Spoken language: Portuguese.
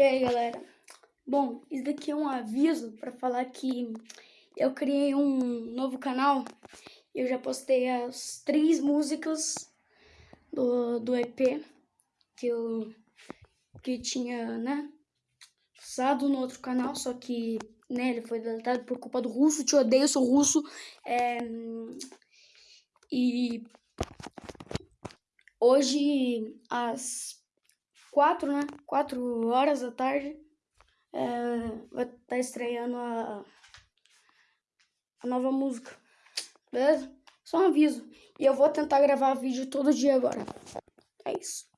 E aí, galera? Bom, isso daqui é um aviso para falar que eu criei um novo canal. Eu já postei as três músicas do, do EP que eu que tinha, né, usado no outro canal, só que, né, ele foi deletado por culpa do russo. Te odeio, sou russo. É, e hoje, às quatro, né? Quatro horas da tarde. É, vai estar tá estreando a, a nova música. Beleza? Só um aviso. E eu vou tentar gravar vídeo todo dia agora. É isso.